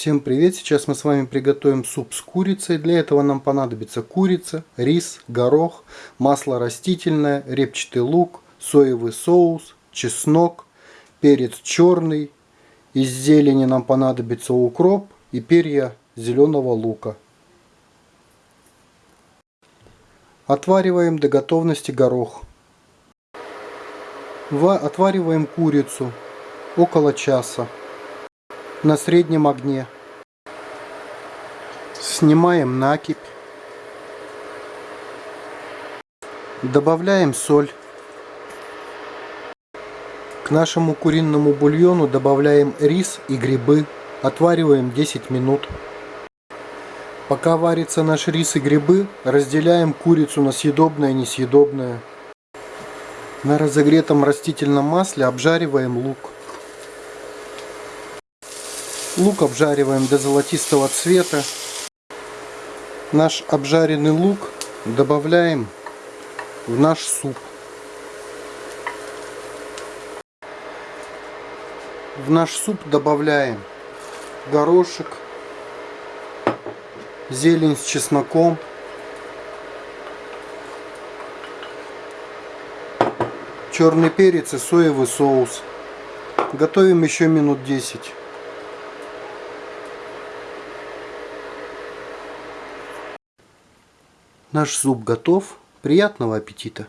Всем привет! Сейчас мы с вами приготовим суп с курицей. Для этого нам понадобится курица, рис, горох, масло растительное, репчатый лук, соевый соус, чеснок, перец черный. Из зелени нам понадобится укроп и перья зеленого лука. Отвариваем до готовности горох. Отвариваем курицу около часа на среднем огне. Снимаем накипь. Добавляем соль. К нашему куриному бульону добавляем рис и грибы. Отвариваем 10 минут. Пока варится наш рис и грибы, разделяем курицу на съедобное и несъедобное. На разогретом растительном масле обжариваем лук. Лук обжариваем до золотистого цвета. Наш обжаренный лук добавляем в наш суп. В наш суп добавляем горошек, зелень с чесноком, черный перец и соевый соус. Готовим еще минут 10. Наш суп готов. Приятного аппетита!